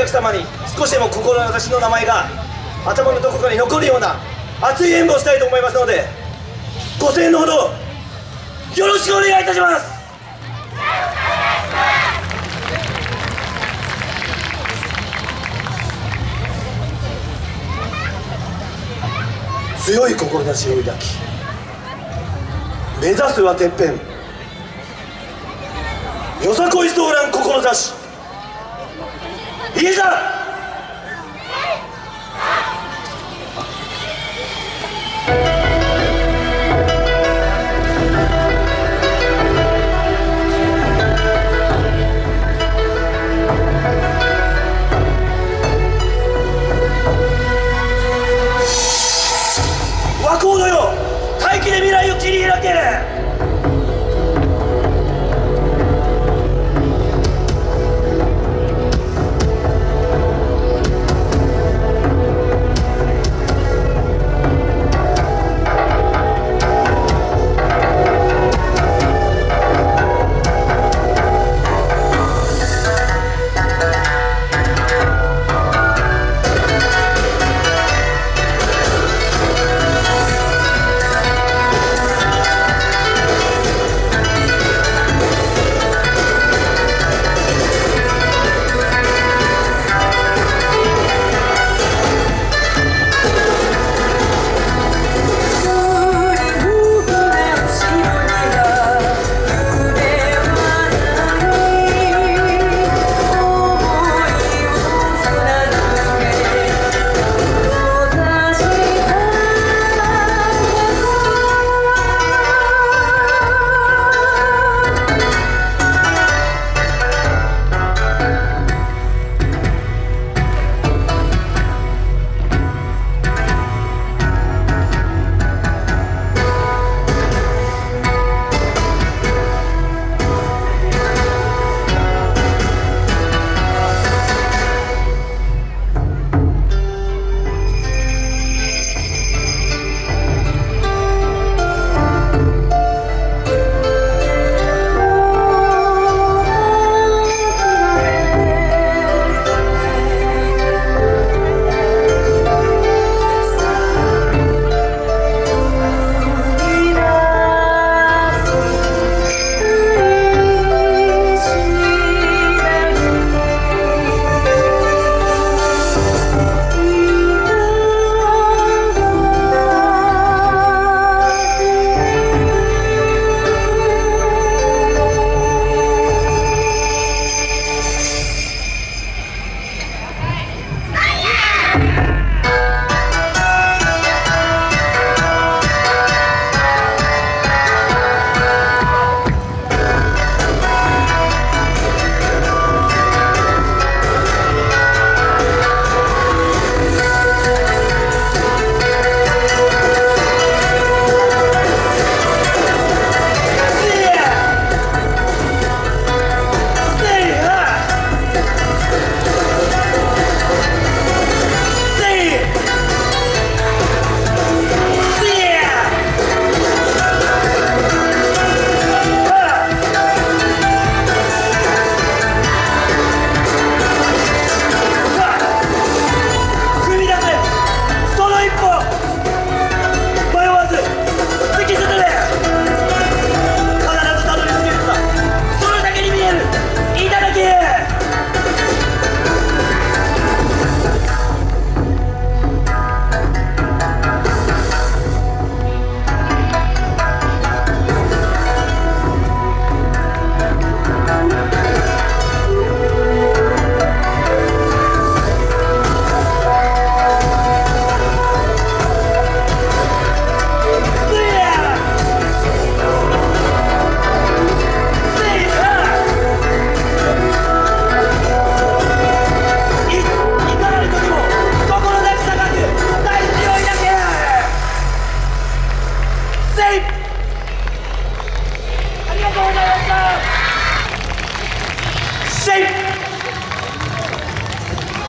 客様に少しでも志の名前が頭のどこかに残るような熱い演舞をしたいと思いますのでご声援のほどよろしくお願いいたします。強い志を抱き目指すはてっぺん。よさこいソーラン志いざありがとうございました。